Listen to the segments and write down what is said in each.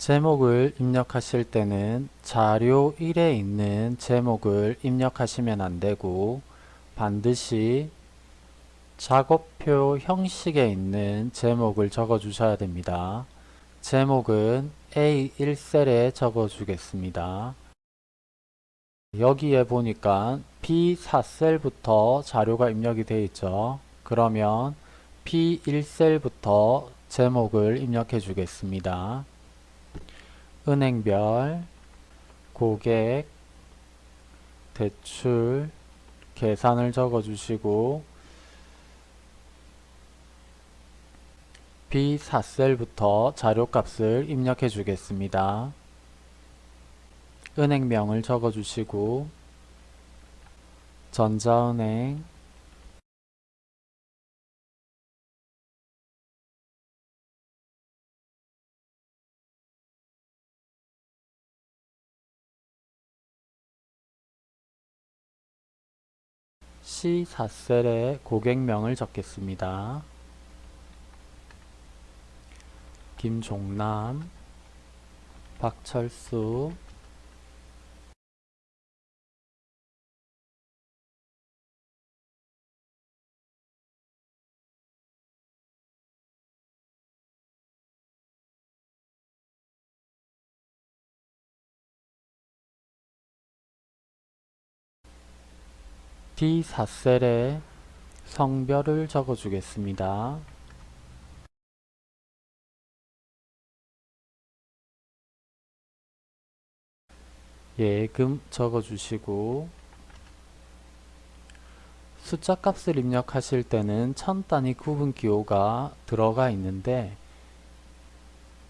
제목을 입력하실 때는 자료 1에 있는 제목을 입력하시면 안되고 반드시 작업표 형식에 있는 제목을 적어 주셔야 됩니다. 제목은 A1셀에 적어 주겠습니다. 여기에 보니까 B4셀부터 자료가 입력이 되어 있죠. 그러면 B1셀부터 제목을 입력해 주겠습니다. 은행별, 고객, 대출, 계산을 적어 주시고 B4셀부터 자료값을 입력해 주겠습니다. 은행명을 적어 주시고 전자은행 C4셀에 고객명을 적겠습니다. 김종남, 박철수, D4셀에 성별을 적어 주겠습니다. 예금 적어 주시고 숫자 값을 입력하실 때는 천 단위 구분 기호가 들어가 있는데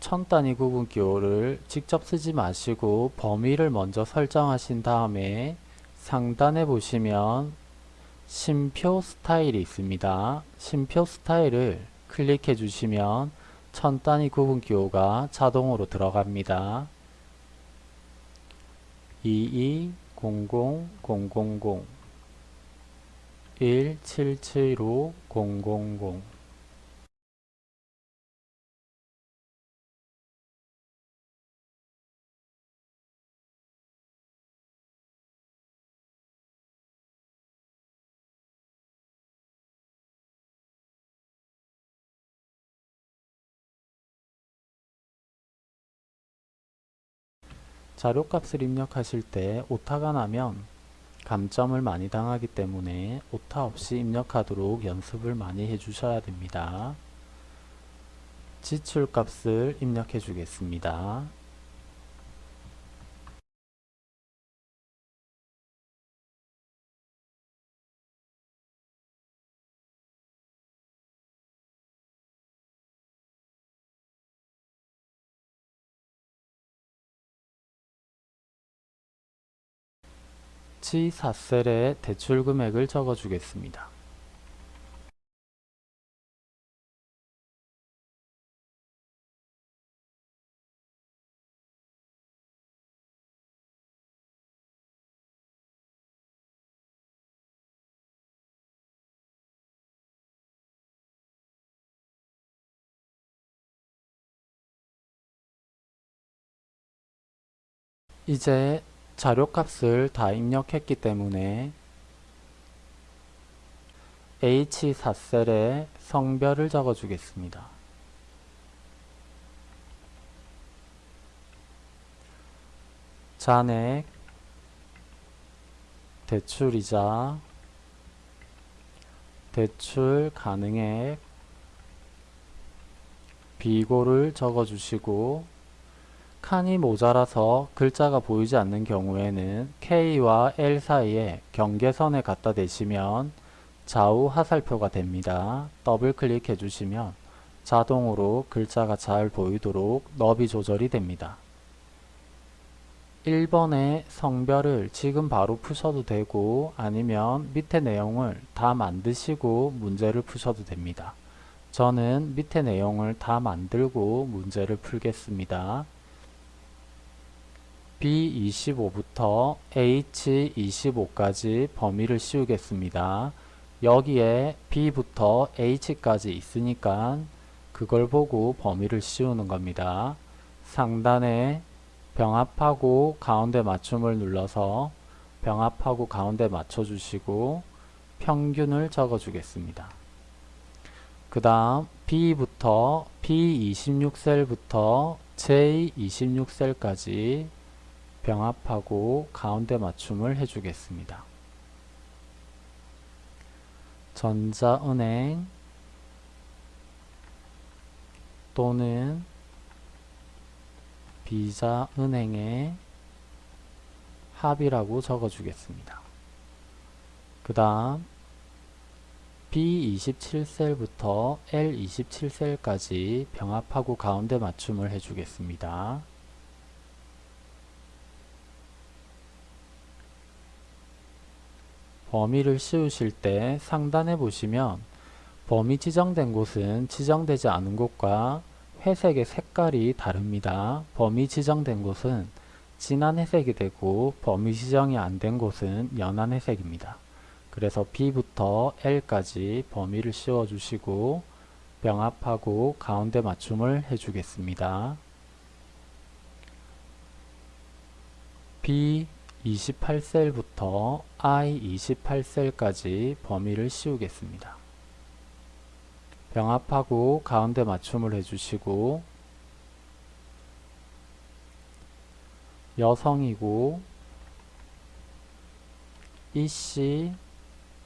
천 단위 구분 기호를 직접 쓰지 마시고 범위를 먼저 설정하신 다음에 상단에 보시면 심표 스타일이 있습니다. 심표 스타일을 클릭해 주시면 천 단위 구분 기호가 자동으로 들어갑니다. 22000000 177500 자료값을 입력하실 때 오타가 나면 감점을 많이 당하기 때문에 오타 없이 입력하도록 연습을 많이 해주셔야 됩니다. 지출값을 입력해 주겠습니다. C4셀에 대출 금액을 적어 주겠습니다. 이제 자료값을 다 입력했기 때문에 H4셀에 성별을 적어 주겠습니다. 잔액, 대출이자, 대출 가능액, 비고를 적어 주시고 칸이 모자라서 글자가 보이지 않는 경우에는 K와 L 사이에 경계선에 갖다 대시면 좌우 하살표가 됩니다. 더블 클릭해 주시면 자동으로 글자가 잘 보이도록 너비 조절이 됩니다. 1번의 성별을 지금 바로 푸셔도 되고 아니면 밑에 내용을 다 만드시고 문제를 푸셔도 됩니다. 저는 밑에 내용을 다 만들고 문제를 풀겠습니다. B25부터 H25까지 범위를 씌우겠습니다. 여기에 B부터 H까지 있으니까 그걸 보고 범위를 씌우는 겁니다. 상단에 병합하고 가운데 맞춤을 눌러서 병합하고 가운데 맞춰주시고 평균을 적어주겠습니다. 그 다음 B부터 B26셀부터 J26셀까지 병합하고 가운데 맞춤을 해주겠습니다. 전자은행 또는 비자은행의 합이라고 적어주겠습니다. 그 다음 B27셀부터 L27셀까지 병합하고 가운데 맞춤을 해주겠습니다. 범위를 씌우실 때 상단에 보시면 범위 지정된 곳은 지정되지 않은 곳과 회색의 색깔이 다릅니다. 범위 지정된 곳은 진한 회색이 되고 범위 지정이 안 된 곳은 연한 회색입니다. 그래서 B부터 L까지 범위를 씌워 주시고 병합하고 가운데 맞춤을 해주겠습니다. B28셀부터 I28셀까지 범위를 씌우겠습니다. 병합하고 가운데 맞춤을 해주시고 여성이고 이씨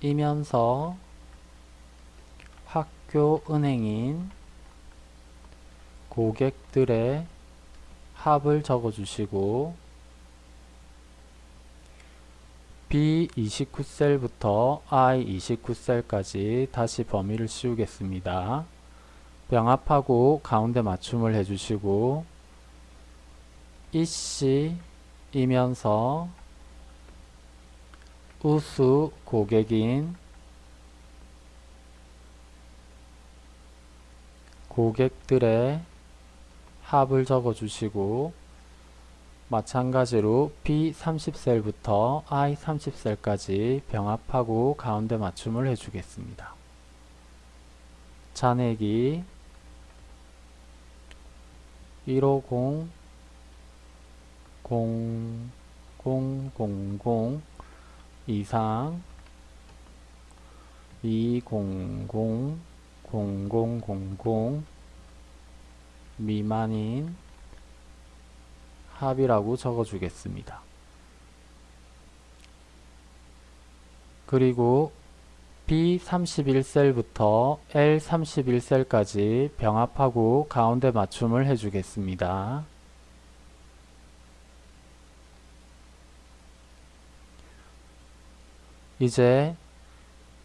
이면서 학교 은행인 고객들의 합을 적어주시고 B29셀부터 I29셀까지 다시 범위를 씌우겠습니다. 병합하고 가운데 맞춤을 해주시고 이씨 이면서 우수 고객인 고객들의 합을 적어주시고 마찬가지로 B30셀부터 I30셀까지 병합하고 가운데 맞춤을 해주겠습니다. 잔액이 150 0000 이상 200 0000 미만인 합이라고 적어주겠습니다. 그리고 B31셀부터 L31셀까지 병합하고 가운데 맞춤을 해주겠습니다. 이제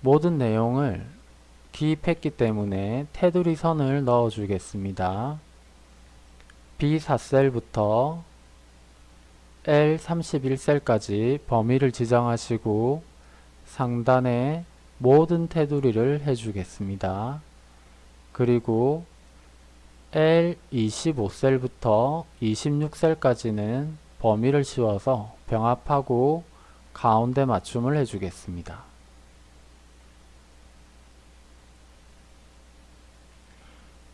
모든 내용을 기입했기 때문에 테두리 선을 넣어 주겠습니다. B4셀부터 L31셀까지 범위를 지정하시고 상단에 모든 테두리를 해주겠습니다. 그리고 L25셀부터 26셀까지는 범위를 씌워서 병합하고 가운데 맞춤을 해주겠습니다.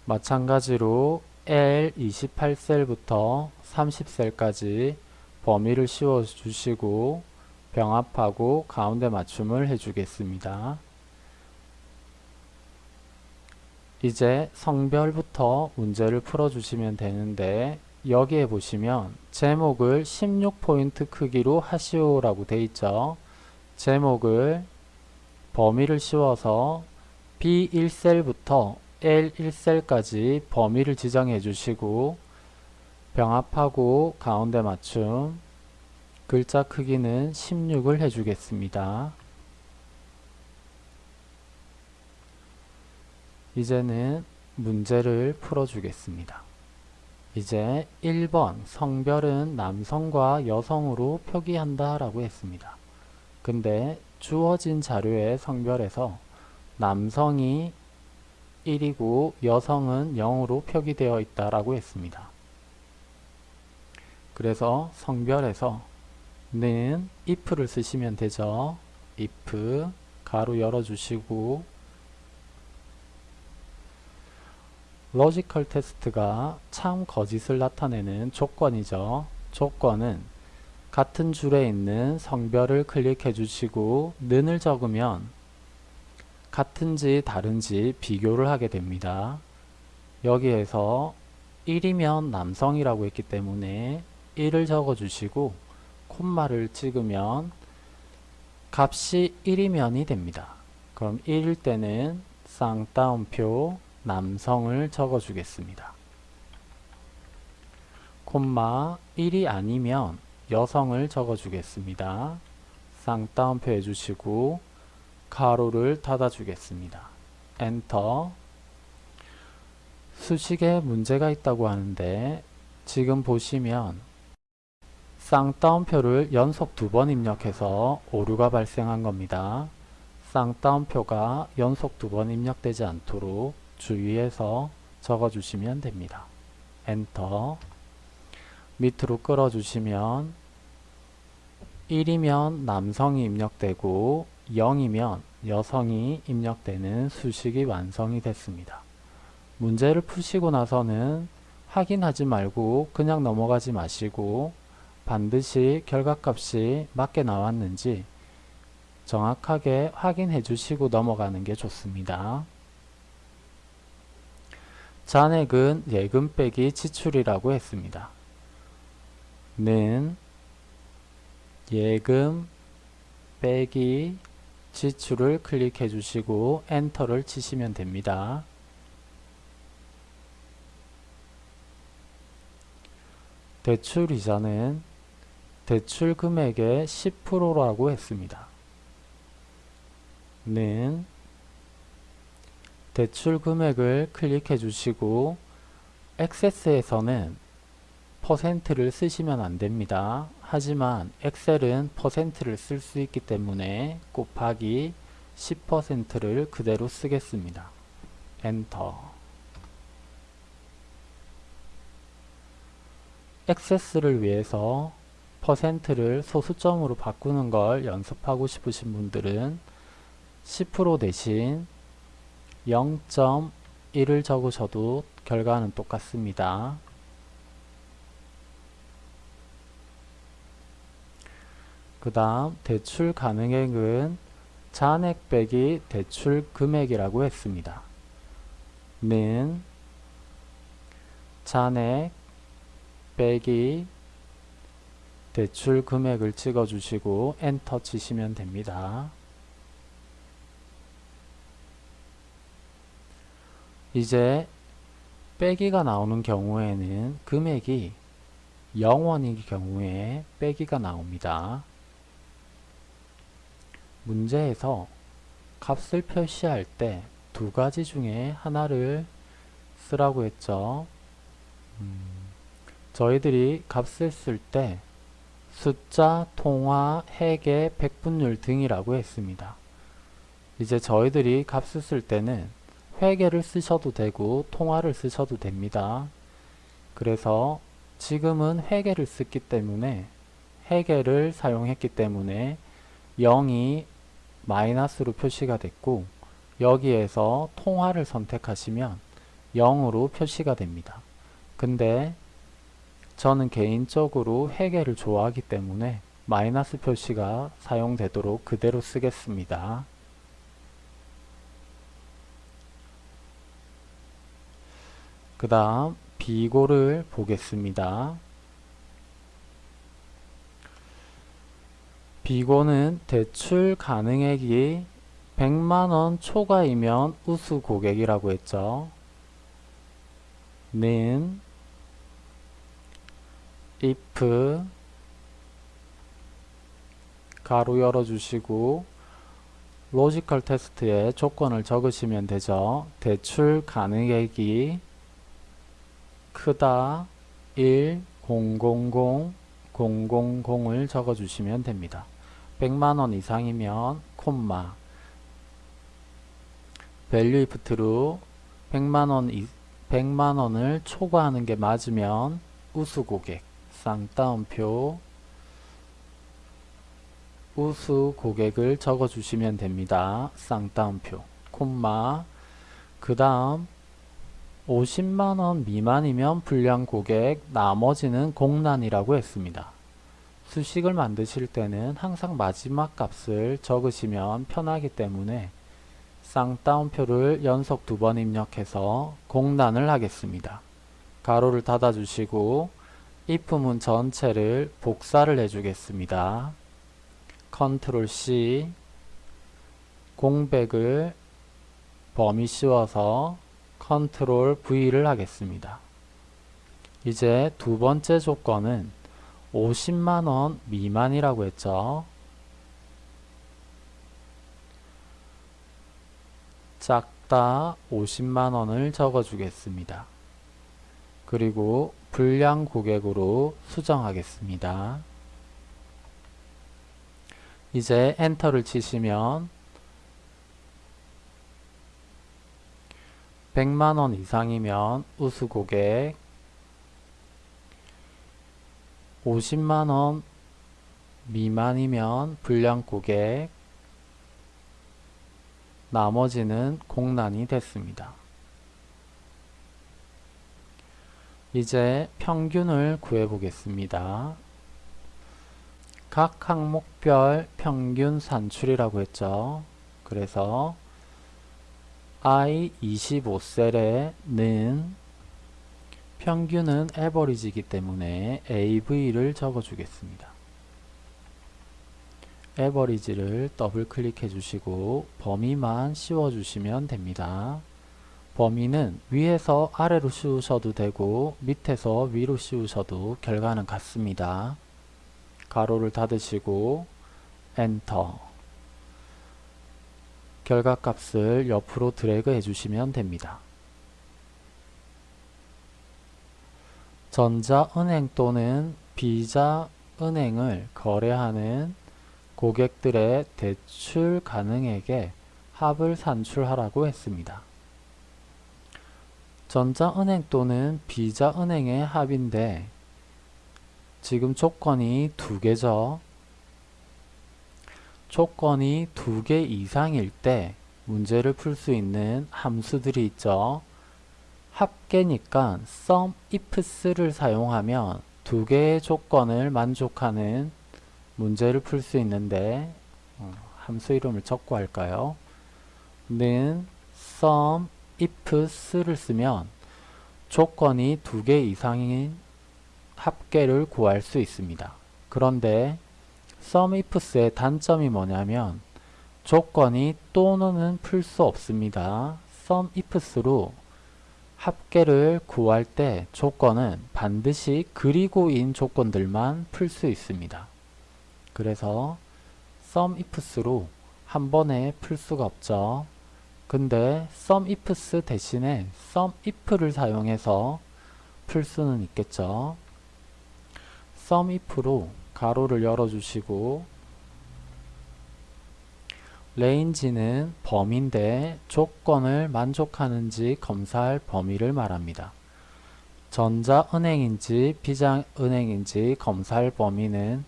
마찬가지로 L28셀부터 30셀까지 범위를 씌워 주시고 병합하고 가운데 맞춤을 해주겠습니다. 이제 성별부터 문제를 풀어주시면 되는데 여기에 보시면 제목을 16포인트 크기로 하시오 라고 돼 있죠. 제목을 범위를 씌워서 B1셀부터 L1셀까지 범위를 지정해 주시고 병합하고 가운데 맞춤 글자 크기는 16을 해주겠습니다. 이제는 문제를 풀어주겠습니다. 이제 1번 성별은 남성과 여성으로 표기한다 라고 했습니다. 근데 주어진 자료의 성별에서 남성이 1이고 여성은 0으로 표기되어 있다라고 했습니다. 그래서 성별에서 는 if를 쓰시면 되죠. if 괄호 열어주시고 logical test가 참 거짓을 나타내는 조건이죠. 조건은 같은 줄에 있는 성별을 클릭해 주시고 는을 적으면 같은지 다른지 비교를 하게 됩니다. 여기에서 1이면 남성이라고 했기 때문에 1을 적어 주시고 콤마를 찍으면 값이 1이면이 됩니다. 그럼 1일 때는 쌍따옴표 남성을 적어 주겠습니다. 콤마 1이 아니면 여성을 적어 주겠습니다. 쌍따옴표 해주시고 가로를 닫아 주겠습니다. 엔터 수식에 문제가 있다고 하는데 지금 보시면 쌍따옴표를 연속 두 번 입력해서 오류가 발생한 겁니다. 쌍따옴표가 연속 두 번 입력되지 않도록 주의해서 적어주시면 됩니다. 엔터 밑으로 끌어주시면 1이면 남성이 입력되고 0이면 여성이 입력되는 수식이 완성이 됐습니다. 문제를 푸시고 나서는 확인하지 말고 그냥 넘어가지 마시고 반드시 결과값이 맞게 나왔는지 정확하게 확인해 주시고 넘어가는 게 좋습니다. 잔액은 예금 빼기 지출이라고 했습니다. 는 예금 빼기 지출을 클릭해 주시고 엔터를 치시면 됩니다. 대출 이자는 대출 금액의 10%라고 했습니다. 는 대출 금액을 클릭해 주시고 액세스에서는 퍼센트를 쓰시면 안됩니다. 하지만 엑셀은 퍼센트를 쓸 수 있기 때문에 곱하기 10%를 그대로 쓰겠습니다. 엔터 액세스를 위해서 퍼센트를 소수점으로 바꾸는 걸 연습하고 싶으신 분들은 10% 대신 0.1을 적으셔도 결과는 똑같습니다. 그 다음 대출 가능액은 잔액 빼기 대출 금액이라고 했습니다. 는 잔액 빼기 대출 금액을 찍어 주시고 엔터 치시면 됩니다. 이제 빼기가 나오는 경우에는 금액이 0원일 경우에 빼기가 나옵니다. 문제에서 값을 표시할 때 두 가지 중에 하나를 쓰라고 했죠. 음, 저희들이 값을 쓸때 숫자, 통화, 해계, 백분율 등이라고 했습니다. 이제 저희들이 값을 쓸 때는 회계를 쓰셔도 되고 통화를 쓰셔도 됩니다. 그래서 지금은 회계를 쓰기 때문에 회계를 사용했기 때문에 0이 마이너스로 표시가 됐고 여기에서 통화를 선택하시면 0으로 표시가 됩니다. 근데 저는 개인적으로 회계를 좋아하기 때문에 마이너스 표시가 사용되도록 그대로 쓰겠습니다. 그 다음 비고를 보겠습니다. 비고는 대출 가능액이 100만원 초과이면 우수 고객이라고 했죠. 는 if 괄호 열어주시고 logical test에 조건을 적으시면 되죠. 대출 가능액이 크다 1 000 000을 적어주시면 됩니다. 100만원 이상이면 콤마 value if true 100만원 100만원을 초과하는 게 맞으면 우수 고객 쌍따옴표 우수 고객을 적어 주시면 됩니다. 쌍따옴표 콤마 그 다음 50만원 미만이면 불량 고객, 나머지는 공란이라고 했습니다. 수식을 만드실 때는 항상 마지막 값을 적으시면 편하기 때문에 쌍따옴표를 연속 두 번 입력해서 공란을 하겠습니다. 가로를 닫아주시고 if문 전체를 복사를 해주겠습니다. Control C 공백을 범위 씌워서 Control V를 하겠습니다. 이제 두 번째 조건은 50만원 미만이라고 했죠. 작다 50만원을 적어주겠습니다. 그리고 불량 고객으로 수정하겠습니다. 이제 엔터를 치시면 100만원 이상이면 우수 고객 50만원 미만이면 불량 고객 나머지는 공란이 됐습니다. 이제 평균을 구해 보겠습니다. 각 항목별 평균 산출이라고 했죠. 그래서 I 25셀에는 평균은 에버리지이기 때문에 AV를 적어주겠습니다. 에버리지를 더블 클릭해 주시고 범위만 씌워 주시면 됩니다. 범위는 위에서 아래로 씌우셔도 되고 밑에서 위로 씌우셔도 결과는 같습니다. 가로를 닫으시고 엔터 결과값을 옆으로 드래그 해주시면 됩니다. 전자은행 또는 비자은행을 거래하는 고객들의 대출 가능액에 합을 산출하라고 했습니다. 전자은행 또는 비자은행의 합인데 지금 조건이 두 개죠. 조건이 두 개 이상일 때 문제를 풀 수 있는 함수들이 있죠. 합계니까 sum ifs를 사용하면 두 개의 조건을 만족하는 문제를 풀 수 있는데 어, 함수 이름을 적고 할까요? 는 sum ifs를 쓰면 조건이 두 개 이상인 합계를 구할 수 있습니다. 그런데 SUMIFS의 단점이 뭐냐면 조건이 또는 풀수 없습니다. SUMIFS로 합계를 구할 때 조건은 반드시 그리고인 조건들만 풀 수 있습니다. 그래서 SUMIFS로 한 번에 풀 수가 없죠. 근데 SUMIFS 대신에 SUMIF를 사용해서 풀 수는 있겠죠. SUMIF로 괄호를 열어주시고 range는 범위인데 조건을 만족하는지 검사할 범위를 말합니다. 전자은행인지 비자은행인지 검사할 범위는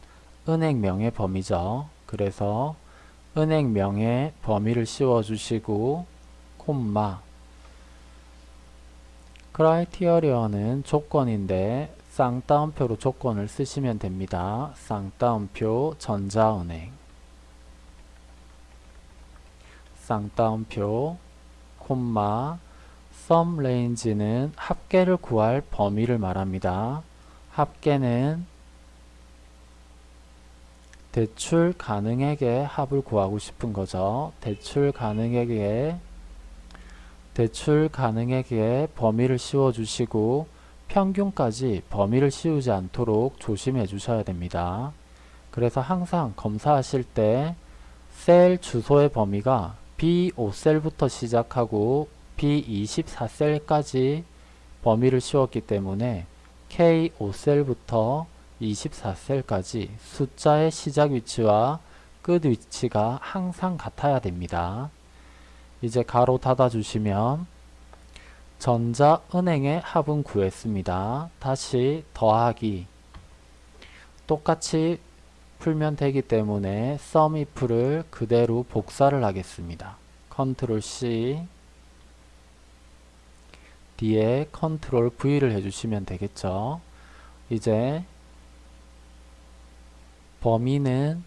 은행명의 범위죠. 그래서 은행명의 범위를 씌워주시고 콤마 criteria는 조건인데 쌍따옴표로 조건을 쓰시면 됩니다. 쌍따옴표 전자은행 쌍따옴표 콤마 sum range는 합계를 구할 범위를 말합니다. 합계는 대출 가능액의 합을 구하고 싶은 거죠. 대출 가능액의 대출 가능액의 범위를 씌워 주시고 평균까지 범위를 씌우지 않도록 조심해 주셔야 됩니다. 그래서 항상 검사하실 때 셀 주소의 범위가 B5셀부터 시작하고 B24셀까지 범위를 씌웠기 때문에 K5셀부터 24셀까지 숫자의 시작 위치와 끝 위치가 항상 같아야 됩니다. 이제 가로 닫아 주시면 전자은행의 합은 구했습니다. 다시 더하기 똑같이 풀면 되기 때문에 SUMIF를 그대로 복사를 하겠습니다. 컨트롤 C 뒤에 Control V를 해주시면 되겠죠. 이제 범위는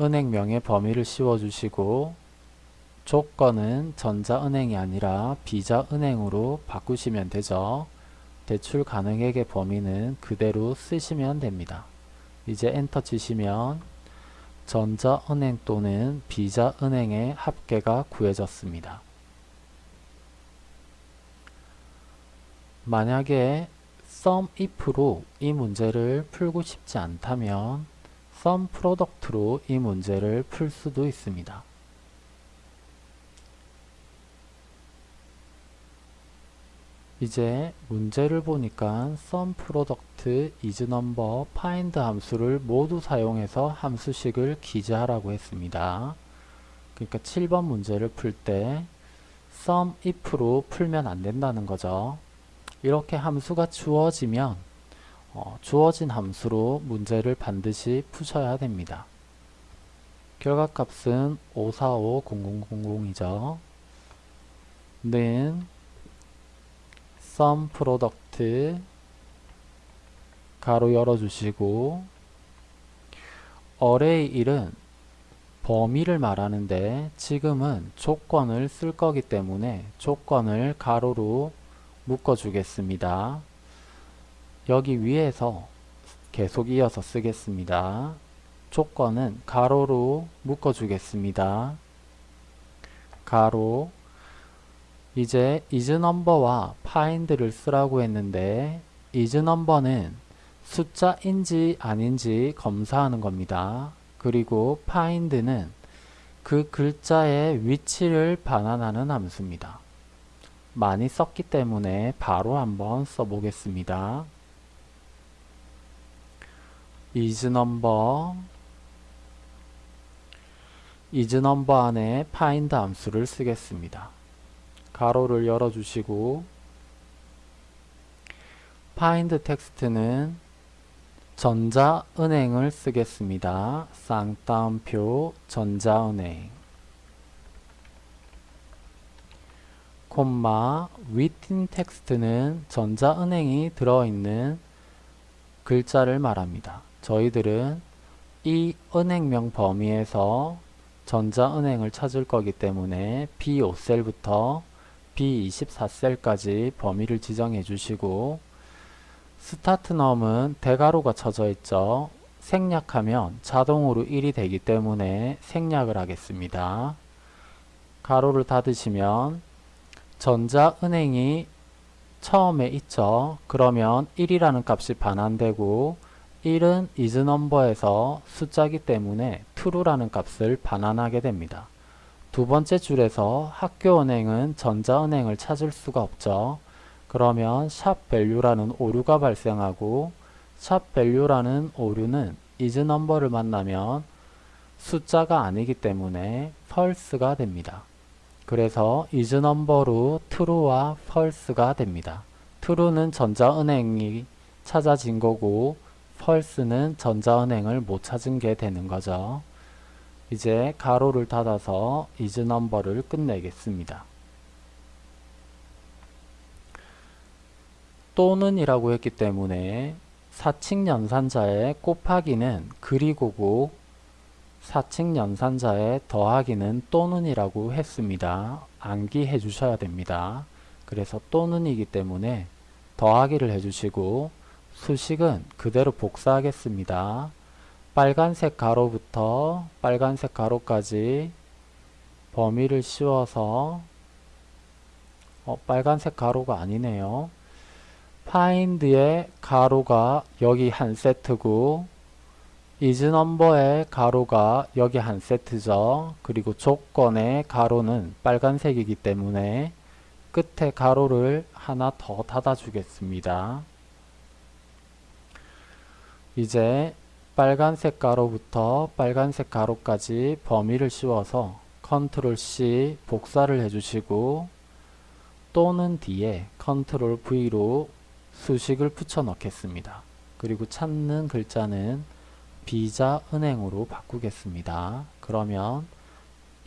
은행명의 범위를 씌워주시고 조건은 전자은행이 아니라 비자은행으로 바꾸시면 되죠. 대출 가능액의 범위는 그대로 쓰시면 됩니다. 이제 엔터 치시면 전자은행 또는 비자은행의 합계가 구해졌습니다. 만약에 sum if로 이 문제를 풀고 싶지 않다면 sum product로 이 문제를 풀 수도 있습니다. 이제 문제를 보니까 sum product, isNumber, find 함수를 모두 사용해서 함수식을 기재하라고 했습니다. 그러니까 7번 문제를 풀 때 sum if로 풀면 안 된다는 거죠. 이렇게 함수가 주어지면 어, 주어진 함수로 문제를 반드시 푸셔야 됩니다. 결과값은 5450000이죠. 는 sum product 가로 열어주시고 array 1은 범위를 말하는데 지금은 조건을 쓸 거기 때문에 조건을 가로로 묶어 주겠습니다. 여기 위에서 계속 이어서 쓰겠습니다. 조건은 가로로 묶어 주겠습니다. 가로 이제 isNumber와 find를 쓰라고 했는데 isNumber는 숫자인지 아닌지 검사하는 겁니다. 그리고 find는 그 글자의 위치를 반환하는 함수입니다. 많이 썼기 때문에 바로 한번 써보겠습니다. isNumber isNumber 안에 find 함수를 쓰겠습니다. 가로를 열어주시고 find 텍스트는 전자은행을 쓰겠습니다. 쌍따옴표 전자은행 콤마 within 텍스트는 전자은행이 들어있는 글자를 말합니다. 저희들은 이 은행명 범위에서 전자은행을 찾을 거기 때문에 B5셀부터 B24셀까지 범위를 지정해 주시고 스타트 넘은 대가로가 쳐져 있죠. 생략하면 자동으로 1이 되기 때문에 생략을 하겠습니다. 가로를 닫으시면 전자은행이 처음에 있죠. 그러면 1이라는 값이 반환되고 1은 isNumber에서 숫자기 때문에 true라는 값을 반환하게 됩니다. 두 번째 줄에서 학교은행은 전자은행을 찾을 수가 없죠. 그러면 샵value라는 오류가 발생하고 샵value라는 오류는 isNumber를 만나면 숫자가 아니기 때문에 false가 됩니다. 그래서 isNumber로 true와 false가 됩니다. true는 전자은행이 찾아진 거고 false는 전자은행을 못 찾은 게 되는 거죠. 이제 가로를 닫아서 isNumber를 끝내겠습니다. 또는 이라고 했기 때문에 사칙 연산자의 곱하기는 그리고고 사칙 연산자의 더하기는 또는 이라고 했습니다. 암기해 주셔야 됩니다. 그래서 또는이기 때문에 더하기를 해주시고 수식은 그대로 복사하겠습니다. 빨간색 가로부터 빨간색 가로까지 범위를 씌워서 어, 빨간색 가로가 아니네요. find의 가로가 여기 한 세트고 isNumber의 가로가 여기 한 세트죠. 그리고 조건의 가로는 빨간색이기 때문에 끝에 가로를 하나 더 닫아 주겠습니다. 이제 빨간색 괄호부터 빨간색 괄호까지 범위를 씌워서 컨트롤 C 복사를 해주시고 또는 뒤에 컨트롤 V로 수식을 붙여 넣겠습니다. 그리고 찾는 글자는 비자 은행으로 바꾸겠습니다. 그러면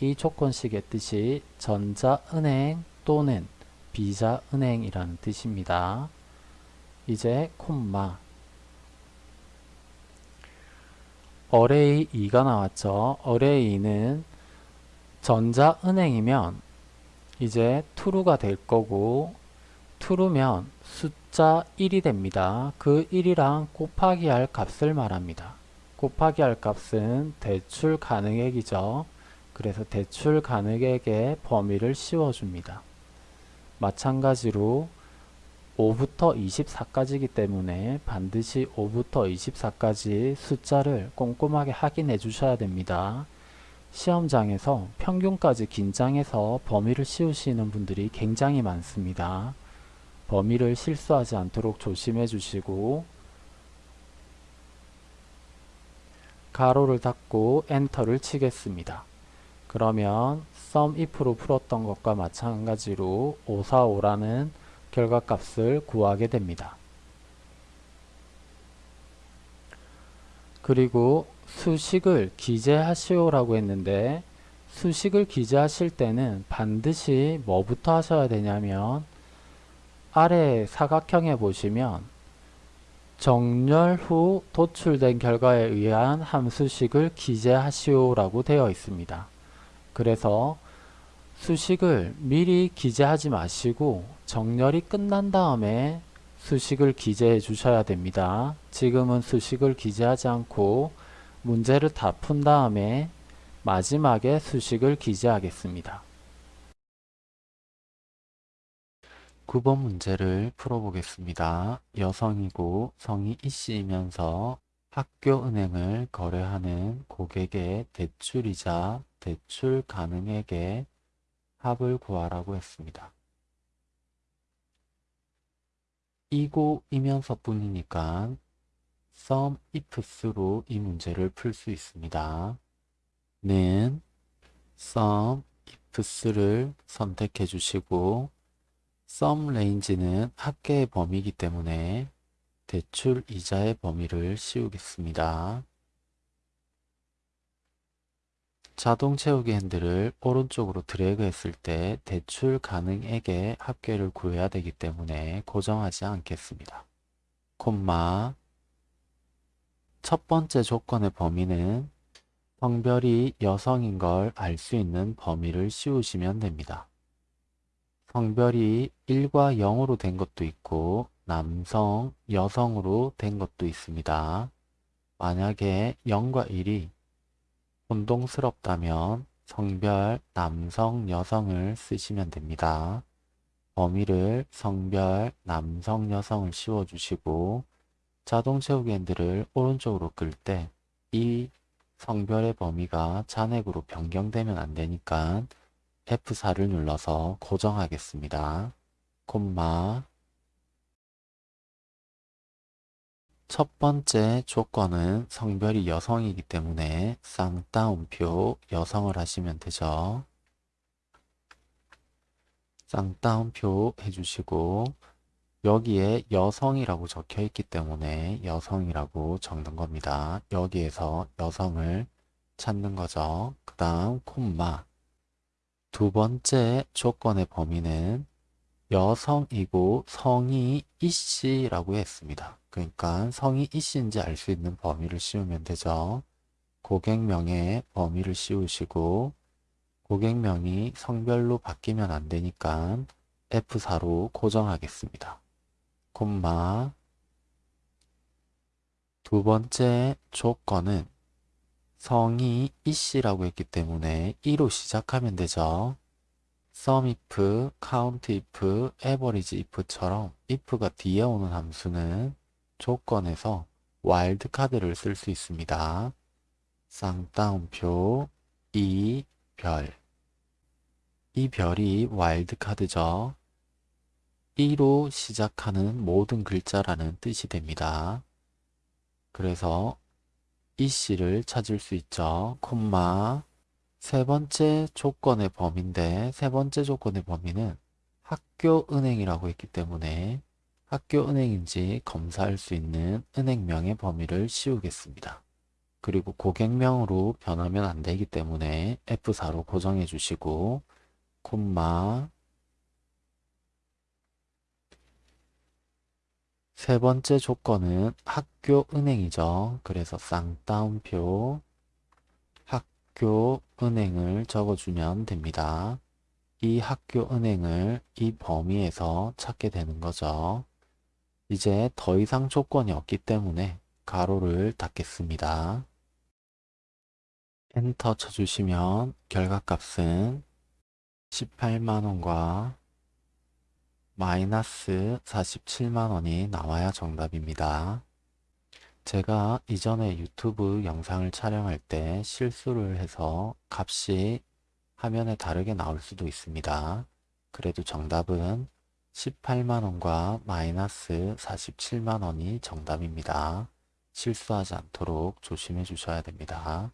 이 조건식의 뜻이 전자은행 또는 비자 은행이라는 뜻입니다. 이제 콤마 어레이 2가 나왔죠. 어레이 2는 전자은행이면 이제 true가 될 거고 true면 숫자 1이 됩니다. 그 1이랑 곱하기 할 값을 말합니다. 곱하기 할 값은 대출 가능액이죠. 그래서 대출 가능액의 범위를 씌워줍니다. 마찬가지로 5부터 24까지이기 때문에 반드시 5부터 24까지 숫자를 꼼꼼하게 확인해 주셔야 됩니다. 시험장에서 평균까지 긴장해서 범위를 씌우시는 분들이 굉장히 많습니다. 범위를 실수하지 않도록 조심해 주시고 가로를 닫고 엔터를 치겠습니다. 그러면 sum if로 풀었던 것과 마찬가지로 545라는 결과값을 구하게 됩니다. 그리고 수식을 기재하시오라고 했는데 수식을 기재하실 때는 반드시 뭐부터 하셔야 되냐면 아래 사각형에 보시면 정렬 후 도출된 결과에 의한 함수식을 기재하시오라고 되어 있습니다. 그래서 수식을 미리 기재하지 마시고 정렬이 끝난 다음에 수식을 기재해 주셔야 됩니다. 지금은 수식을 기재하지 않고 문제를 다 푼 다음에 마지막에 수식을 기재하겠습니다. 9번 문제를 풀어보겠습니다. 여성이고 성이 이씨이면서 학교은행을 거래하는 고객의 대출이자 대출 가능액의 합을 구하라고 했습니다. 이고이면서 뿐이니까 sum ifs로 이 문제를 풀 수 있습니다. 는 sum ifs를 선택해 주시고 sum range는 합계의 범위이기 때문에 대출 이자의 범위를 씌우겠습니다. 자동 채우기 핸들을 오른쪽으로 드래그 했을 때 대출 가능액의 합계를 구해야 되기 때문에 고정하지 않겠습니다. 콤마 첫 번째 조건의 범위는 성별이 여성인 걸 알 수 있는 범위를 씌우시면 됩니다. 성별이 1과 0으로 된 것도 있고 남성, 여성으로 된 것도 있습니다. 만약에 0과 1이 혼동스럽다면 성별 남성, 여성을 쓰시면 됩니다. 범위를 성별 남성, 여성을 씌워주시고 자동 채우기 핸들을 오른쪽으로 끌 때 이 성별의 범위가 잔액으로 변경되면 안 되니까 F4를 눌러서 고정하겠습니다. 콤마 첫 번째 조건은 성별이 여성이기 때문에 쌍따옴표 여성을 하시면 되죠. 쌍따옴표 해주시고 여기에 여성이라고 적혀 있기 때문에 여성이라고 적는 겁니다. 여기에서 여성을 찾는 거죠. 그 다음 콤마 두 번째 조건의 범위는 여성이고 성이 이씨라고 했습니다. 그러니까 성이 이씨인지 알 수 있는 범위를 씌우면 되죠. 고객명의 범위를 씌우시고 고객명이 성별로 바뀌면 안 되니까 F4로 고정하겠습니다. 콤마 두 번째 조건은 성이 이씨라고 했기 때문에 2로 시작하면 되죠. Sum if, count if, average if처럼 if가 뒤에 오는 함수는 조건에서 와일드카드를 쓸 수 있습니다. 쌍따옴표 이 별. 이 별이 와일드카드죠. 2로 시작하는 모든 글자라는 뜻이 됩니다. 그래서 이 씨를 찾을 수 있죠. 콤마 세 번째 조건의 범위인데 세 번째 조건의 범위는 학교은행이라고 했기 때문에 학교은행인지 검사할 수 있는 은행명의 범위를 씌우겠습니다. 그리고 고객명으로 변하면 안 되기 때문에 F4로 고정해 주시고 콤마 세 번째 조건은 학교은행이죠. 그래서 쌍따옴표 학교 은행을 적어주면 됩니다. 이 학교 은행을 이 범위에서 찾게 되는 거죠. 이제 더 이상 조건이 없기 때문에 가로를 닫겠습니다. 엔터 쳐주시면 결과값은 18만원과 마이너스 47만원이 나와야 정답입니다. 제가 이전에 유튜브 영상을 촬영할 때 실수를 해서 값이 화면에 다르게 나올 수도 있습니다. 그래도 정답은 18만원과 마이너스 47만원이 정답입니다. 실수하지 않도록 조심해 주셔야 됩니다.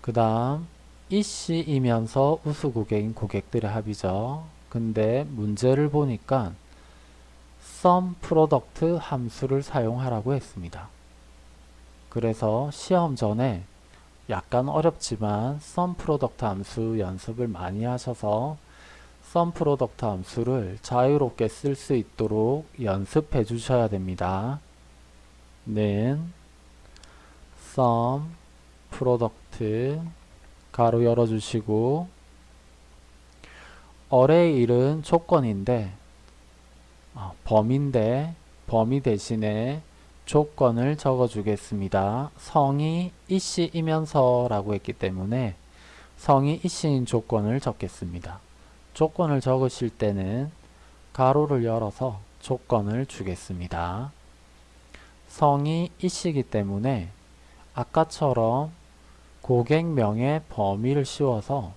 그 다음 이씨이면서 우수 고객인 고객들의 합이죠. 근데 문제를 보니까 sum product 함수를 사용하라고 했습니다. 그래서 시험 전에 약간 어렵지만 sum product 함수 연습을 많이 하셔서 sum product 함수를 자유롭게 쓸 수 있도록 연습해 주셔야 됩니다. 는 sum product 가로 열어주시고 array 1은 조건인데 어, 범인데 범위 대신에 조건을 적어 주겠습니다. 성이 이씨이면서 라고 했기 때문에 성이 이씨인 조건을 적겠습니다. 조건을 적으실 때는 가로를 열어서 조건을 주겠습니다. 성이 이씨이기 때문에 아까처럼 고객명의 범위를 씌워서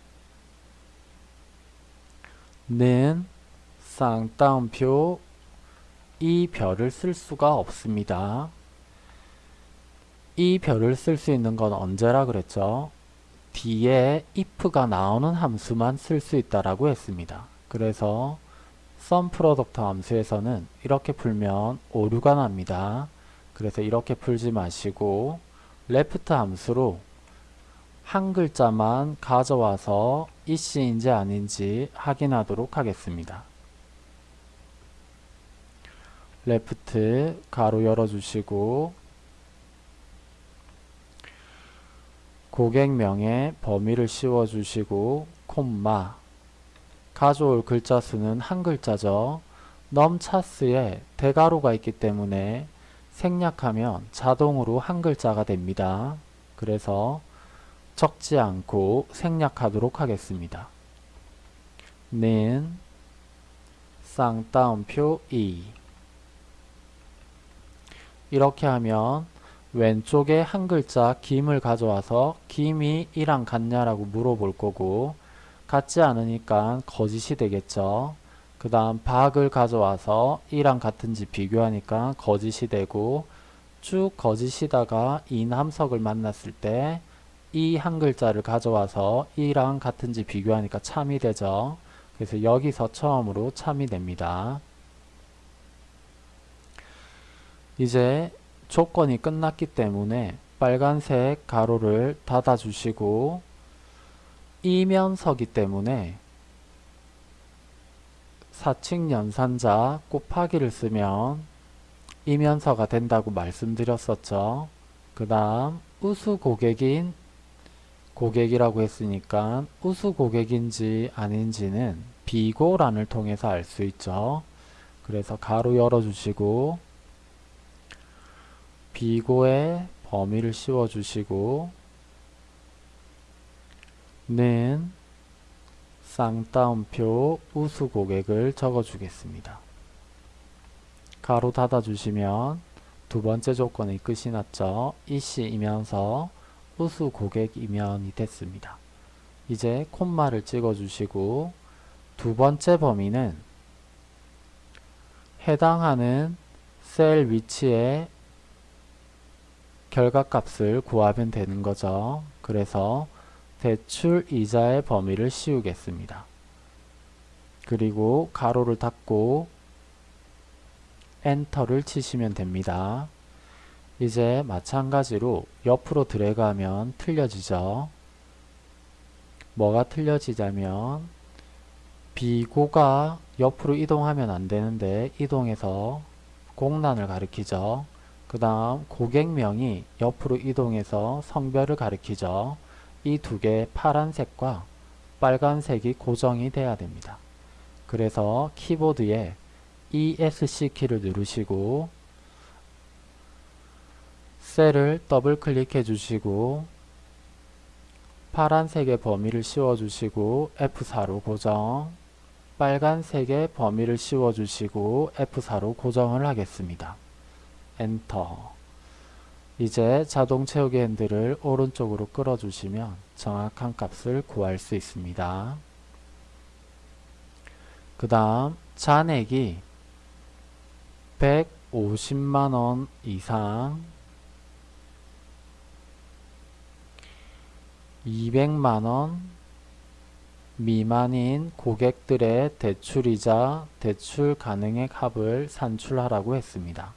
는 쌍따옴표 이 별을 쓸 수가 없습니다. 이 별을 쓸 수 있는 건 언제라 그랬죠? 뒤에 if가 나오는 함수만 쓸 수 있다라고 했습니다. 그래서 sum product 함수에서는 이렇게 풀면 오류가 납니다. 그래서 이렇게 풀지 마시고 left 함수로 한 글자만 가져와서 이씨인지 아닌지 확인하도록 하겠습니다. 레프트 가로 열어주시고 고객명의 범위를 씌워주시고 콤마 가져올 글자 수는 한 글자죠. 넘차스에 대가로가 있기 때문에 생략하면 자동으로 한 글자가 됩니다. 그래서 적지 않고 생략하도록 하겠습니다. 는 쌍따옴표 2 이렇게 하면 왼쪽에 한 글자 김을 가져와서 김이 이랑 같냐라고 물어볼 거고 같지 않으니까 거짓이 되겠죠. 그 다음 박을 가져와서 이랑 같은지 비교하니까 거짓이 되고 쭉 거짓이다가 인 함석을 만났을 때 이 한 글자를 가져와서 이랑 같은지 비교하니까 참이 되죠. 그래서 여기서 처음으로 참이 됩니다. 이제 조건이 끝났기 때문에 빨간색 가로를 닫아 주시고 이면서기 때문에 사칙 연산자 곱하기를 쓰면 이면서가 된다고 말씀드렸었죠. 그 다음 우수 고객인 고객이라고 했으니까 우수 고객인지 아닌지는 비고란을 통해서 알 수 있죠. 그래서 가로 열어주시고 비고의 범위를 씌워주시고 는 쌍따옴표 우수 고객을 적어주겠습니다. 가로 닫아주시면 두 번째 조건의 끝이 났죠. 이씨이면서 우수 고객이면이 됐습니다. 이제 콤마를 찍어주시고 두 번째 범위는 해당하는 셀 위치에 결과값을 구하면 되는 거죠. 그래서 대출 이자의 범위를 씌우겠습니다. 그리고 가로를 닫고 엔터를 치시면 됩니다. 이제 마찬가지로 옆으로 드래그하면 틀려지죠. 뭐가 틀려지자면 비고가 옆으로 이동하면 안 되는데 이동해서 공란을 가리키죠. 그 다음 고객명이 옆으로 이동해서 성별을 가리키죠. 이 두개 파란색과 빨간색이 고정이 돼야 됩니다. 그래서 키보드에 ESC 키를 누르시고 셀을 더블 클릭해 주시고 파란색의 범위를 씌워 주시고 F4로 고정 빨간색의 범위를 씌워 주시고 F4로 고정을 하겠습니다. 엔터 이제 자동 채우기 핸들을 오른쪽으로 끌어주시면 정확한 값을 구할 수 있습니다. 그 다음 잔액이 150만원 이상 200만원 미만인 고객들의 대출이자 대출 가능액 합을 산출하라고 했습니다.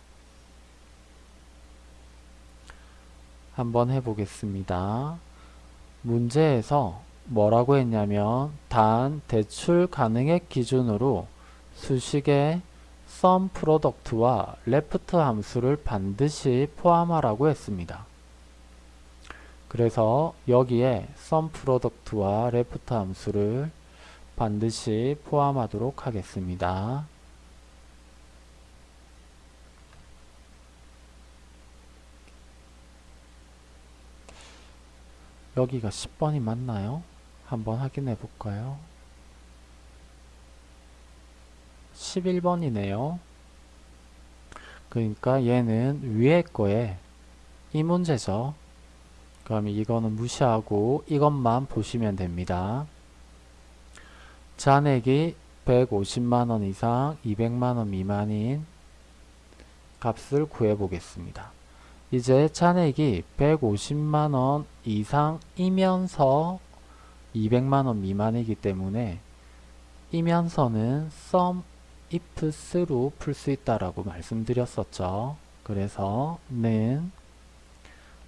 한번 해보겠습니다. 문제에서 뭐라고 했냐면 단 대출 가능액 기준으로 수식의 sum product와 left 함수를 반드시 포함하라고 했습니다. 그래서 여기에 sum product와 left 함수를 반드시 포함하도록 하겠습니다. 여기가 10번이 맞나요? 한번 확인해 볼까요? 11번이네요. 그러니까 얘는 위에 거에 이 문제죠. 그럼 이거는 무시하고 이것만 보시면 됩니다. 잔액이 150만원 이상 200만원 미만인 값을 구해 보겠습니다. 이제 잔액이 150만원 이상이면서 200만원 미만이기 때문에 이면서는 sum ifs로 풀 수 있다라고 말씀드렸었죠. 그래서 는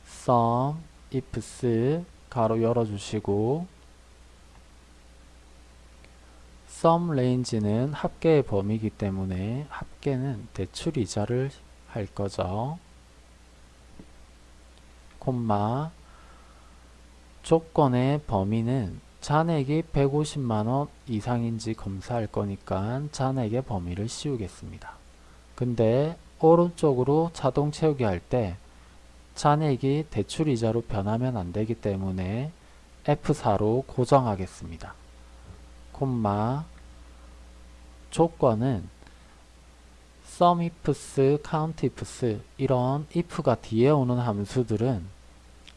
sum ifs 가로 열어주시고 sum range는 합계의 범위이기 때문에 합계는 대출 이자를 할 거죠. 콤마 조건의 범위는 잔액이 150만원 이상인지 검사할 거니까 잔액의 범위를 씌우겠습니다. 근데 오른쪽으로 자동 채우기 할 때 잔액이 대출이자로 변하면 안되기 때문에 F4로 고정하겠습니다. 콤마 조건은 sum ifs, count ifs 이런 if가 뒤에 오는 함수들은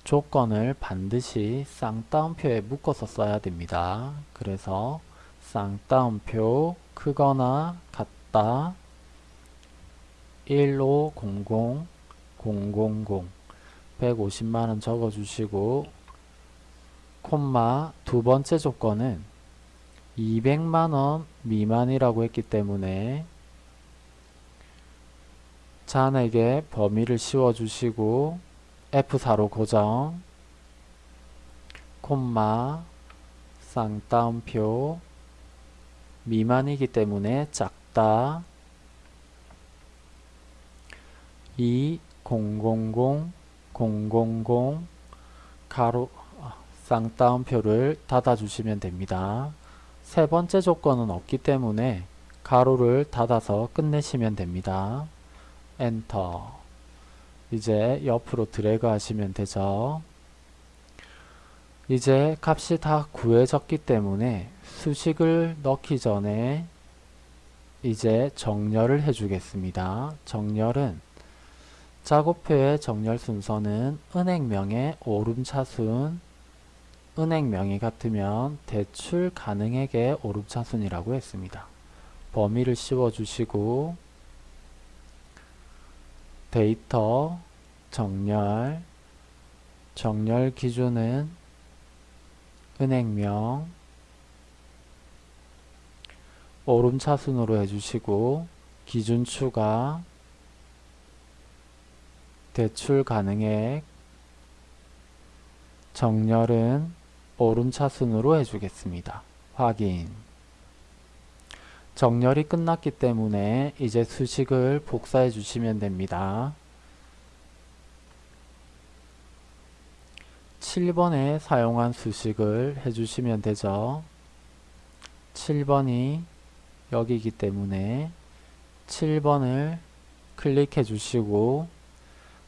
조건을 반드시 쌍따옴표에 묶어서 써야 됩니다. 그래서 쌍따옴표 크거나 같다 1500 000 150만원 적어주시고 콤마 두 번째 조건은 200만원 미만이라고 했기 때문에 잔에게 범위를 씌워주시고 F4로 고정 콤마 쌍따옴표 미만이기 때문에 작다 2 000 000 가로 쌍따옴표를 닫아주시면 됩니다. 세 번째 조건은 없기 때문에 가로를 닫아서 끝내시면 됩니다. 엔터 이제 옆으로 드래그 하시면 되죠. 이제 값이 다 구해졌기 때문에 수식을 넣기 전에 이제 정렬을 해주겠습니다. 정렬은 작업표의 정렬 순서는 은행명의 오름차순 은행명이 같으면 대출 가능액의 오름차순이라고 했습니다. 범위를 씌워주시고 데이터 정렬 정렬 기준은 은행명 오름차순으로 해주시고 기준 추가 대출 가능액 정렬은 오름차순으로 해주겠습니다. 확인 정렬이 끝났기 때문에 이제 수식을 복사해 주시면 됩니다. 7번에 사용한 수식을 해주시면 되죠. 7번이 여기이기 때문에 7번을 클릭해 주시고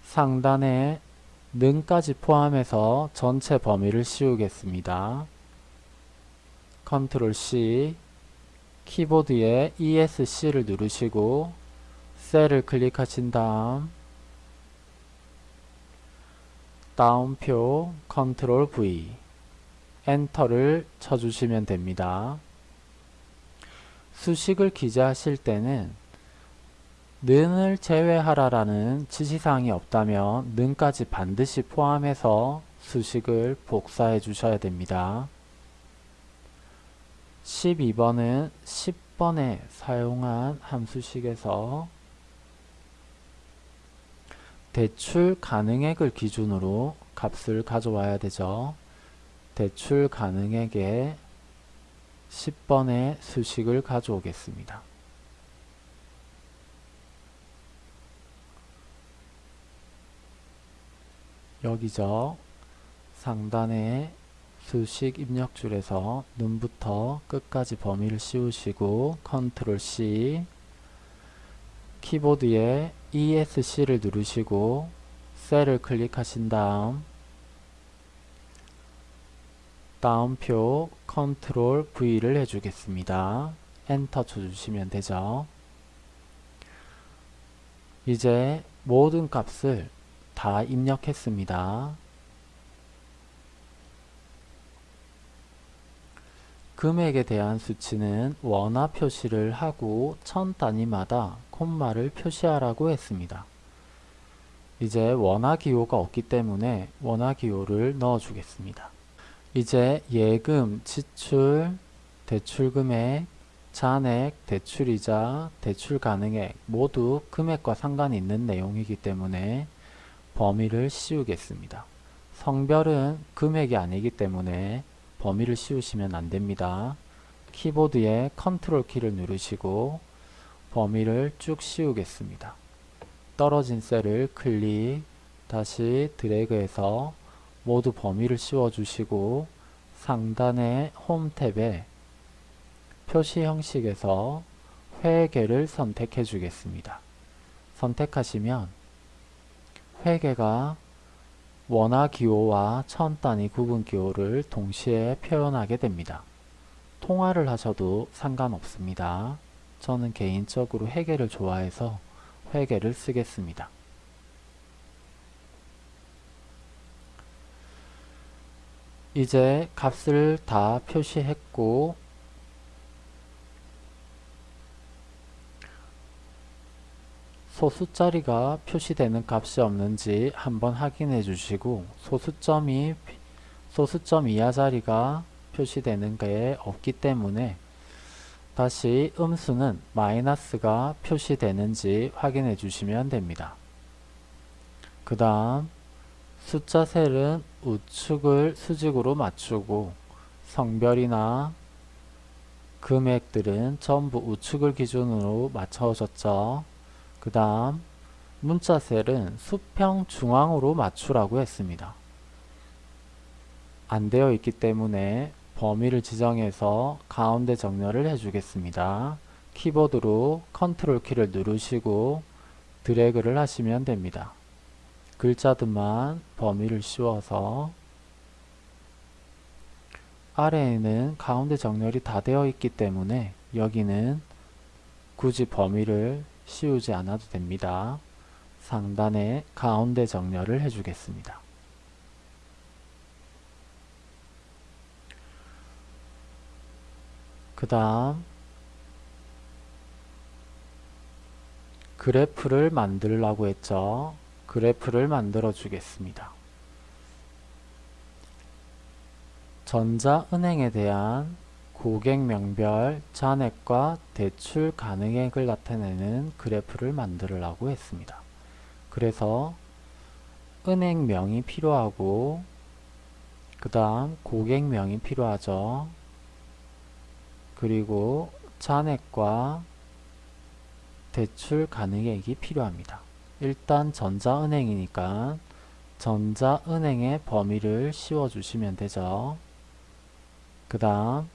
상단에 는까지 포함해서 전체 범위를 씌우겠습니다. 컨트롤 C 키보드에 ESC를 누르시고 셀을 클릭하신 다음 따옴표 컨트롤 V 엔터를 쳐주시면 됩니다. 수식을 기재하실 때는 는을 제외하라라는 지시사항이 없다면 는까지 반드시 포함해서 수식을 복사해 주셔야 됩니다. 12번은 10번에 사용한 함수식에서 대출 가능액을 기준으로 값을 가져와야 되죠. 대출 가능액에 10번의 수식을 가져오겠습니다. 여기죠. 상단에 수식 입력줄에서 눈부터 끝까지 범위를 씌우시고 컨트롤 C 키보드에 ESC를 누르시고 셀을 클릭하신 다음 따옴표 컨트롤 V를 해주겠습니다. 엔터 쳐주시면 되죠. 이제 모든 값을 다 입력했습니다. 금액에 대한 수치는 원화 표시를 하고 천 단위마다 콤마를 표시하라고 했습니다. 이제 원화 기호가 없기 때문에 원화 기호를 넣어 주겠습니다. 이제 예금, 지출, 대출금액, 잔액, 대출이자, 대출 가능액 모두 금액과 상관이 있는 내용이기 때문에 범위를 씌우겠습니다. 성별은 금액이 아니기 때문에 범위를 씌우시면 안됩니다. 키보드에 컨트롤 키를 누르시고 범위를 쭉 씌우겠습니다. 떨어진 셀을 클릭, 다시 드래그해서 모두 범위를 씌워주시고 상단의 홈 탭에 표시 형식에서 회계를 선택해 주겠습니다. 선택하시면 회계가 원화 기호와 천 단위 구분 기호를 동시에 표현하게 됩니다. 통화를 하셔도 상관없습니다. 저는 개인적으로 회계를 좋아해서 회계를 쓰겠습니다. 이제 값을 다 표시했고 소수자리가 표시되는 값이 없는지 한번 확인해 주시고 소수점이 소수점 이하 자리가 표시되는 게 없기 때문에 다시 음수는 마이너스가 표시되는지 확인해 주시면 됩니다. 그 다음 숫자 셀은 우측을 수직으로 맞추고 성별이나 금액들은 전부 우측을 기준으로 맞춰졌죠. 그 다음 문자 셀은 수평 중앙으로 맞추라고 했습니다. 안 되어 있기 때문에 범위를 지정해서 가운데 정렬을 해주겠습니다. 키보드로 컨트롤 키를 누르시고 드래그를 하시면 됩니다. 글자들만 범위를 씌워서 아래에는 가운데 정렬이 다 되어 있기 때문에 여기는 굳이 범위를 씌우지 않아도 됩니다. 상단에 가운데 정렬을 해주겠습니다. 그 다음 그래프를 만들라고 했죠. 그래프를 만들어 주겠습니다. 전자은행에 대한 고객명별, 잔액과 대출 가능액을 나타내는 그래프를 만들으라고 했습니다. 그래서 은행명이 필요하고 그 다음 고객명이 필요하죠. 그리고 잔액과 대출 가능액이 필요합니다. 일단 전자은행이니까 전자은행의 범위를 씌워주시면 되죠. 그 다음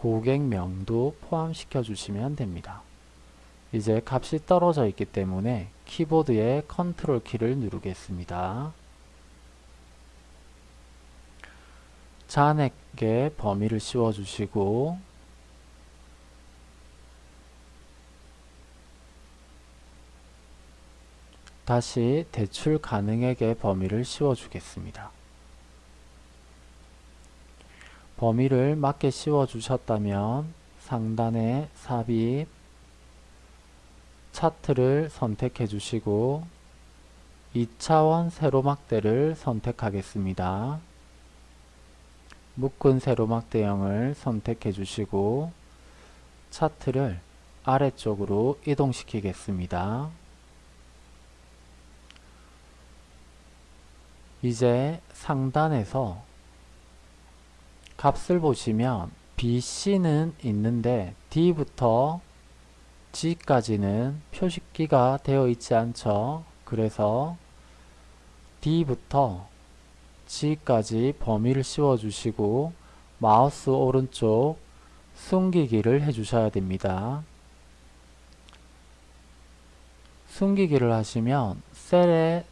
고객명도 포함시켜 주시면 됩니다. 이제 값이 떨어져 있기 때문에 키보드의 컨트롤 키를 누르겠습니다. 잔액의 범위를 씌워주시고 다시 대출 가능액의 범위를 씌워주겠습니다. 범위를 맞게 씌워 주셨다면 상단에 삽입, 차트를 선택해 주시고 2차원 세로막대를 선택하겠습니다. 묶은 세로막대형을 선택해 주시고 차트를 아래쪽으로 이동시키겠습니다. 이제 상단에서 값을 보시면 BC는 있는데 D부터 G까지는 표식기가 되어 있지 않죠. 그래서 D부터 G까지 범위를 씌워 주시고 마우스 오른쪽 숨기기를 해 주셔야 됩니다. 숨기기를 하시면 셀의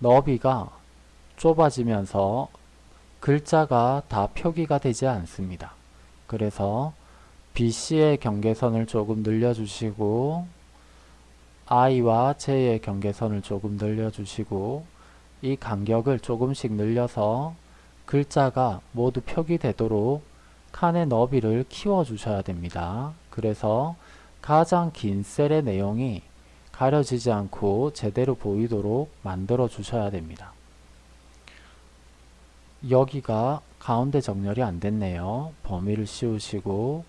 너비가 좁아지면서 글자가 다 표기가 되지 않습니다. 그래서 BC의 경계선을 조금 늘려주시고 I와 J의 경계선을 조금 늘려주시고 이 간격을 조금씩 늘려서 글자가 모두 표기되도록 칸의 너비를 키워주셔야 됩니다. 그래서 가장 긴 셀의 내용이 가려지지 않고 제대로 보이도록 만들어 주셔야 됩니다. 여기가 가운데 정렬이 안 됐네요. 범위를 씌우시고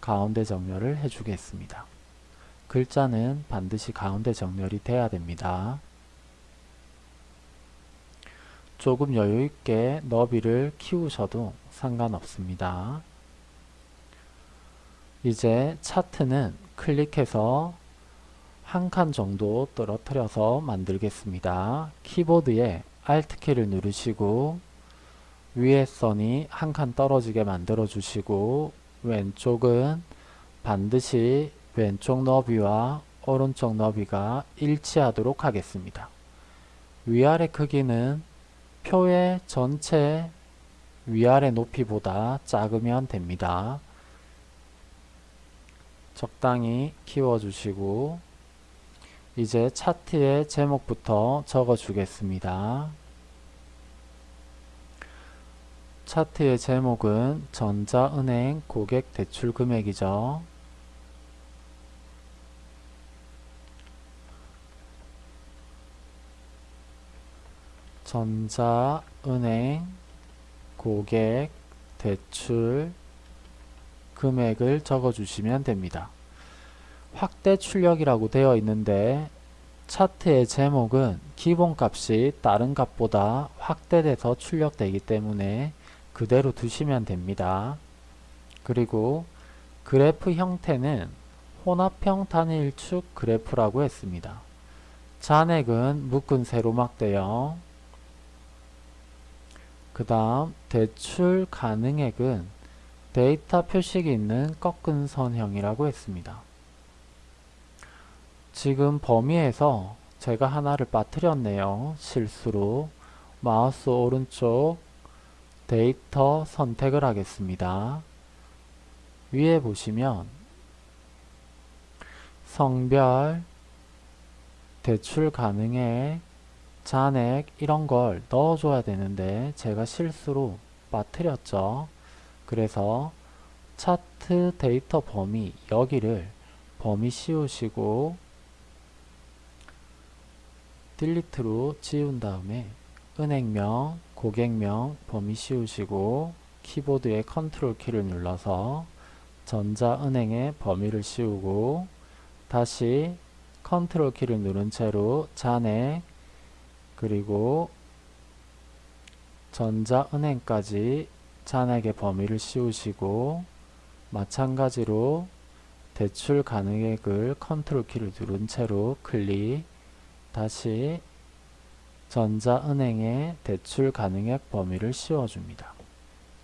가운데 정렬을 해주겠습니다. 글자는 반드시 가운데 정렬이 돼야 됩니다. 조금 여유있게 너비를 키우셔도 상관없습니다. 이제 차트는 클릭해서 한 칸 정도 떨어뜨려서 만들겠습니다. 키보드에 Alt키를 누르시고 위에 선이 한 칸 떨어지게 만들어 주시고 왼쪽은 반드시 왼쪽 너비와 오른쪽 너비가 일치하도록 하겠습니다. 위아래 크기는 표의 전체 위아래 높이보다 작으면 됩니다. 적당히 키워주시고 이제 차트의 제목부터 적어주겠습니다. 차트의 제목은 전자은행 고객 대출 금액이죠. 전자은행 고객 대출 금액을 적어주시면 됩니다. 확대 출력이라고 되어 있는데 차트의 제목은 기본값이 다른 값보다 확대돼서 출력되기 때문에 그대로 두시면 됩니다. 그리고 그래프 형태는 혼합형 단일축 그래프라고 했습니다. 잔액은 묶은 세로막대형 그 다음 대출 가능액은 데이터 표식이 있는 꺾은 선형이라고 했습니다. 지금 범위에서 제가 하나를 빠뜨렸네요. 실수로 마우스 오른쪽 데이터 선택을 하겠습니다. 위에 보시면 성별, 대출 가능액, 잔액 이런 걸 넣어줘야 되는데 제가 실수로 빠뜨렸죠. 그래서 차트 데이터 범위 여기를 범위 씌우시고 delete로 지운 다음에 은행명, 고객명 범위 씌우시고 키보드의 컨트롤 키를 눌러서 전자은행의 범위를 씌우고 다시 컨트롤 키를 누른 채로 잔액 그리고 전자은행까지 잔액의 범위를 씌우시고 마찬가지로 대출 가능액을 컨트롤 키를 누른 채로 클릭 다시 전자은행의 대출 가능액 범위를 씌워줍니다.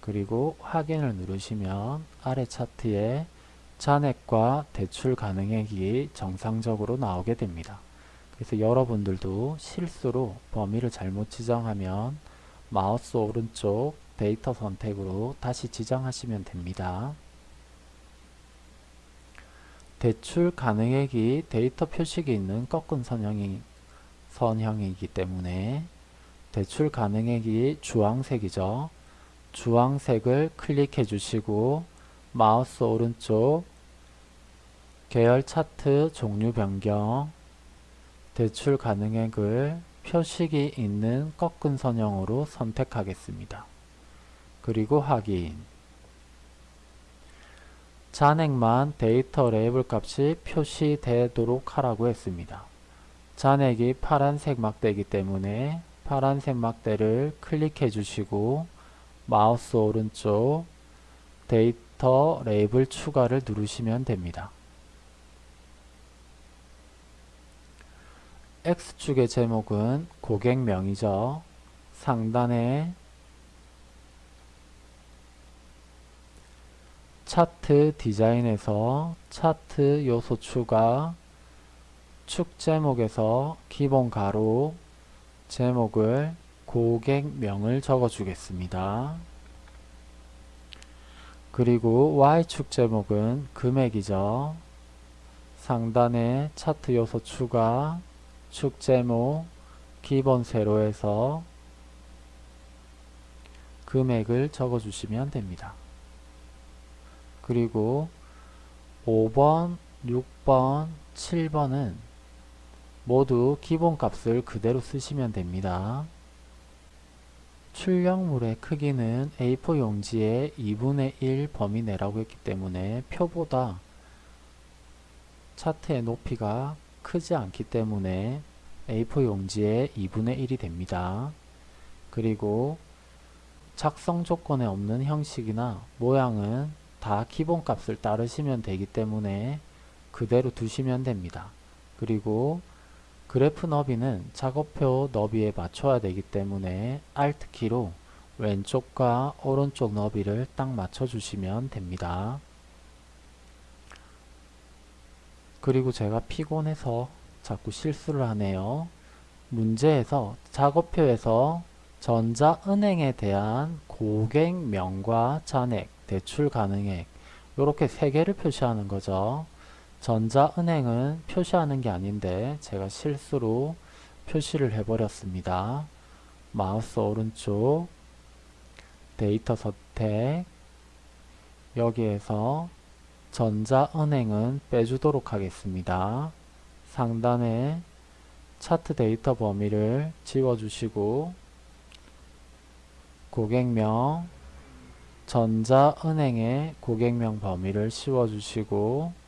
그리고 확인을 누르시면 아래 차트에 잔액과 대출 가능액이 정상적으로 나오게 됩니다. 그래서 여러분들도 실수로 범위를 잘못 지정하면 마우스 오른쪽 데이터 선택으로 다시 지정하시면 됩니다. 대출 가능액이 데이터 표식이 있는 꺾은 선형이, 선형이기 때문에 대출 가능액이 주황색이죠. 주황색을 클릭해 주시고 마우스 오른쪽 계열 차트 종류 변경 대출 가능액을 표식이 있는 꺾은 선형으로 선택하겠습니다. 그리고 확인 잔액만 데이터 레이블 값이 표시되도록 하라고 했습니다. 잔액이 파란색 막대이기 때문에 파란색 막대를 클릭해 주시고 마우스 오른쪽 데이터 레이블 추가를 누르시면 됩니다. X축의 제목은 고객명이죠. 상단에 차트 디자인에서 차트 요소 추가 축 제목에서 기본 가로 제목을 고객명을 적어 주겠습니다. 그리고 Y축 제목은 금액이죠. 상단에 차트 요소 추가 축 제목 기본 세로에서 금액을 적어 주시면 됩니다. 그리고 5번, 6번, 7번은 모두 기본값을 그대로 쓰시면 됩니다. 출력물의 크기는 A4 용지의 2분의 1 범위 내라고 했기 때문에 표보다 차트의 높이가 크지 않기 때문에 A4 용지의 2분의 1이 됩니다. 그리고 작성 조건에 없는 형식이나 모양은 다 기본값을 따르시면 되기 때문에 그대로 두시면 됩니다. 그리고 그래프 너비는 작업표 너비에 맞춰야 되기 때문에 Alt키로 왼쪽과 오른쪽 너비를 딱 맞춰 주시면 됩니다. 그리고 제가 피곤해서 자꾸 실수를 하네요. 문제에서 작업표에서 전자은행에 대한 고객명과 잔액, 대출 가능액 이렇게 세 개를 표시하는 거죠. 전자은행은 표시하는 게 아닌데 제가 실수로 표시를 해버렸습니다. 마우스 오른쪽 데이터 선택 여기에서 전자은행은 빼주도록 하겠습니다. 상단에 차트 데이터 범위를 지워주시고 고객명 전자은행의 고객명 범위를 씌워주시고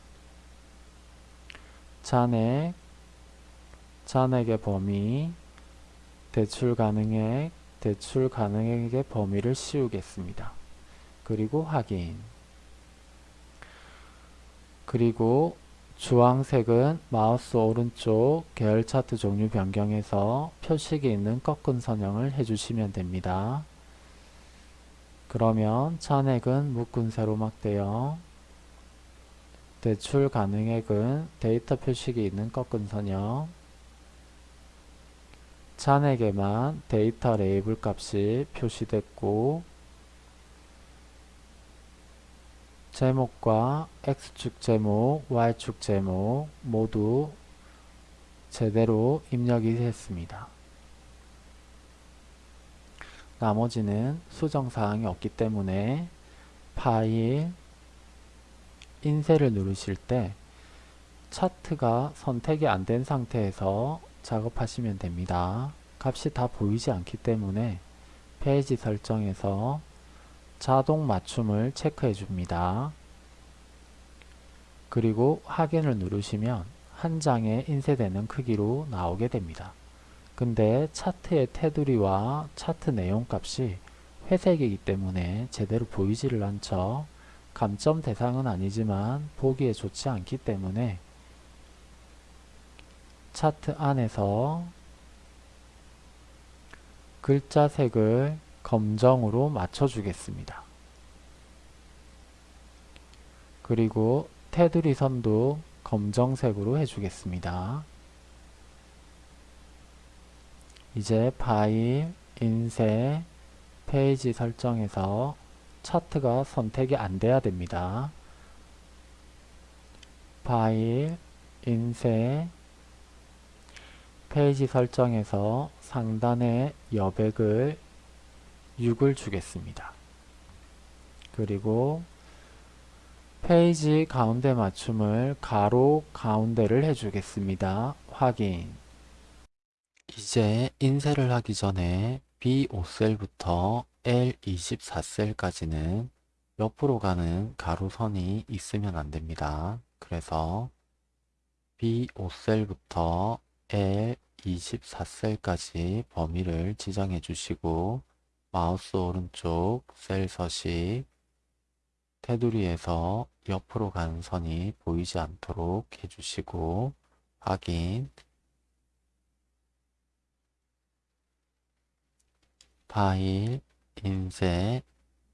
잔액 잔액의 범위 대출 가능액 대출 가능액의 범위를 씌우겠습니다. 그리고 확인 그리고 주황색은 마우스 오른쪽 계열 차트 종류 변경해서 표식이 있는 꺾은 선형을 해주시면 됩니다. 그러면 잔액은 묶은 세로막대형 대출 가능액은 데이터 표식이 있는 꺾은 선형 잔액에만 데이터 레이블 값이 표시됐고 제목과 X축 제목, Y축 제목 모두 제대로 입력이 됐습니다. 나머지는 수정사항이 없기 때문에 파일, 인쇄를 누르실 때 차트가 선택이 안 된 상태에서 작업하시면 됩니다. 값이 다 보이지 않기 때문에 페이지 설정에서 자동 맞춤을 체크해 줍니다. 그리고 확인을 누르시면 한 장에 인쇄되는 크기로 나오게 됩니다. 근데 차트의 테두리와 차트 내용 값이 회색이기 때문에 제대로 보이지를 않죠. 감점 대상은 아니지만 보기에 좋지 않기 때문에 차트 안에서 글자 색을 검정으로 맞춰주겠습니다. 그리고 테두리 선도 검정색으로 해주겠습니다. 이제 파일, 인쇄, 페이지 설정에서 차트가 선택이 안 돼야 됩니다. 파일, 인쇄, 페이지 설정에서 상단에 여백을 6을 주겠습니다. 그리고 페이지 가운데 맞춤을 가로 가운데를 해주겠습니다. 확인. 이제 인쇄를 하기 전에 B5셀부터 L24셀까지는 옆으로 가는 가로선이 있으면 안 됩니다. 그래서 B5셀부터 L24셀까지 범위를 지정해 주시고 마우스 오른쪽 셀 서식 테두리에서 옆으로 가는 선이 보이지 않도록 해주시고 확인 파일, 인쇄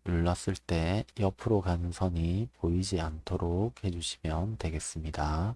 눌렀을 때 옆으로 가는 선이 보이지 않도록 해주시면 되겠습니다.